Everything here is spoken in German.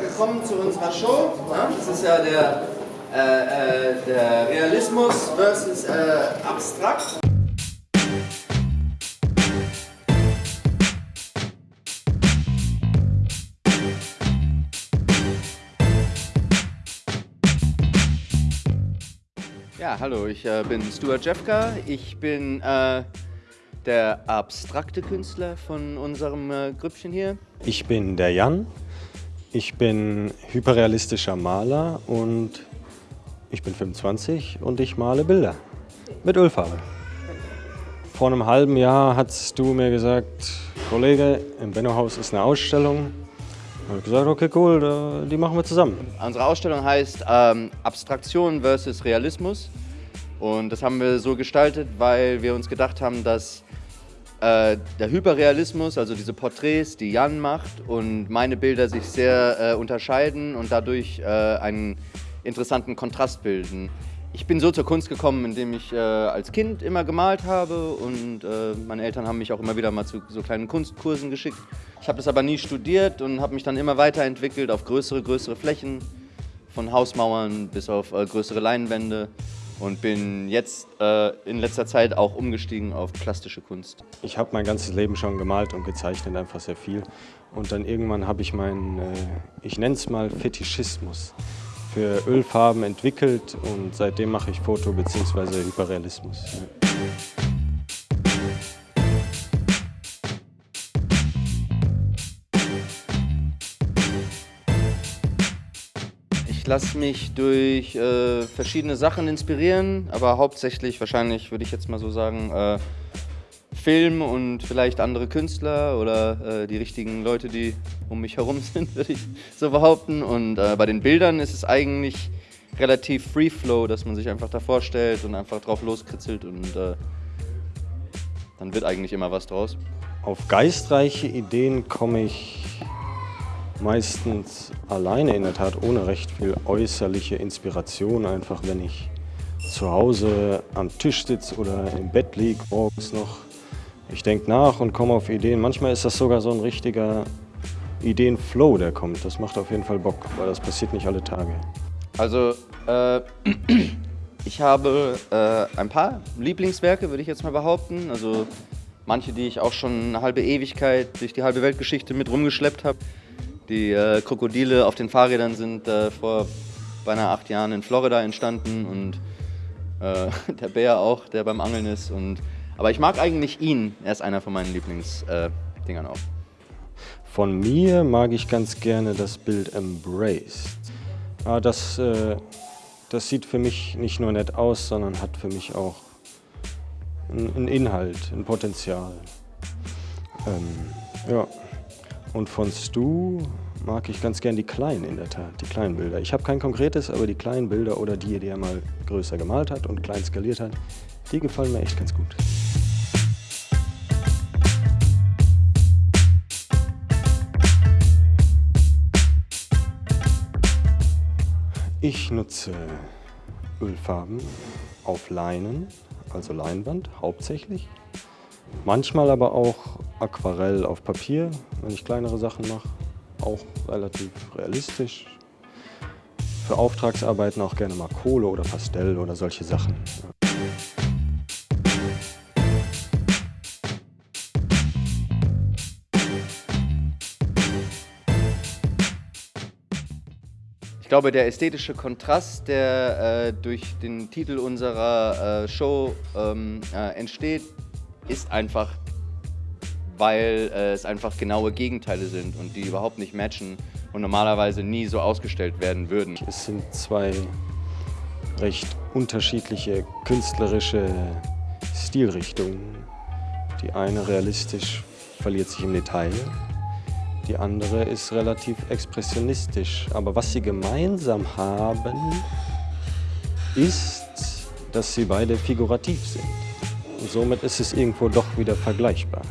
willkommen zu unserer Show. Das ist ja der, äh, äh, der Realismus versus äh, Abstrakt. Ja, hallo, ich äh, bin Stuart Jeffka. Ich bin äh, der abstrakte Künstler von unserem äh, Grüppchen hier. Ich bin der Jan. Ich bin hyperrealistischer Maler und ich bin 25 und ich male Bilder mit Ölfarbe. Vor einem halben Jahr hast du mir gesagt, Kollege, im Benno-Haus ist eine Ausstellung. Ich habe gesagt, okay, cool, die machen wir zusammen. Unsere Ausstellung heißt ähm, Abstraktion versus Realismus. Und das haben wir so gestaltet, weil wir uns gedacht haben, dass äh, der Hyperrealismus, also diese Porträts, die Jan macht und meine Bilder sich sehr äh, unterscheiden und dadurch äh, einen interessanten Kontrast bilden. Ich bin so zur Kunst gekommen, indem ich äh, als Kind immer gemalt habe und äh, meine Eltern haben mich auch immer wieder mal zu so kleinen Kunstkursen geschickt. Ich habe das aber nie studiert und habe mich dann immer weiterentwickelt auf größere, größere Flächen, von Hausmauern bis auf größere Leinwände und bin jetzt äh, in letzter Zeit auch umgestiegen auf plastische Kunst. Ich habe mein ganzes Leben schon gemalt und gezeichnet, einfach sehr viel. Und dann irgendwann habe ich meinen, äh, ich nenne es mal Fetischismus für Ölfarben entwickelt und seitdem mache ich Foto- bzw. Hyperrealismus. Lasse mich durch äh, verschiedene Sachen inspirieren, aber hauptsächlich wahrscheinlich, würde ich jetzt mal so sagen, äh, Film und vielleicht andere Künstler oder äh, die richtigen Leute, die um mich herum sind, würde ich so behaupten. Und äh, bei den Bildern ist es eigentlich relativ Free Flow, dass man sich einfach da vorstellt und einfach drauf loskritzelt und äh, dann wird eigentlich immer was draus. Auf geistreiche Ideen komme ich meistens alleine in der Tat, ohne recht viel äußerliche Inspiration, einfach wenn ich zu Hause am Tisch sitze oder im Bett liege, morgens noch ich denke nach und komme auf Ideen. Manchmal ist das sogar so ein richtiger Ideenflow, der kommt. Das macht auf jeden Fall Bock, weil das passiert nicht alle Tage. Also, äh, ich habe äh, ein paar Lieblingswerke, würde ich jetzt mal behaupten. Also manche, die ich auch schon eine halbe Ewigkeit durch die halbe Weltgeschichte mit rumgeschleppt habe. Die äh, Krokodile auf den Fahrrädern sind äh, vor beinahe acht Jahren in Florida entstanden und äh, der Bär auch, der beim Angeln ist. Und aber ich mag eigentlich ihn. Er ist einer von meinen Lieblingsdingern äh, auch. Von mir mag ich ganz gerne das Bild Embraced. Ah, das, äh, das sieht für mich nicht nur nett aus, sondern hat für mich auch einen Inhalt, ein Potenzial. Ähm, ja. Und von Stu mag ich ganz gern die kleinen in der Tat, die kleinen Bilder. Ich habe kein konkretes, aber die kleinen Bilder oder die, die er mal größer gemalt hat und klein skaliert hat, die gefallen mir echt ganz gut. Ich nutze Ölfarben auf Leinen, also Leinwand hauptsächlich. Manchmal aber auch Aquarell auf Papier, wenn ich kleinere Sachen mache. Auch relativ realistisch. Für Auftragsarbeiten auch gerne mal Kohle oder Pastell oder solche Sachen. glaube, der ästhetische Kontrast, der äh, durch den Titel unserer äh, Show ähm, äh, entsteht, ist einfach, weil äh, es einfach genaue Gegenteile sind und die überhaupt nicht matchen und normalerweise nie so ausgestellt werden würden. Es sind zwei recht unterschiedliche künstlerische Stilrichtungen. Die eine realistisch verliert sich im Detail die andere ist relativ expressionistisch. Aber was sie gemeinsam haben, ist, dass sie beide figurativ sind. Und somit ist es irgendwo doch wieder vergleichbar.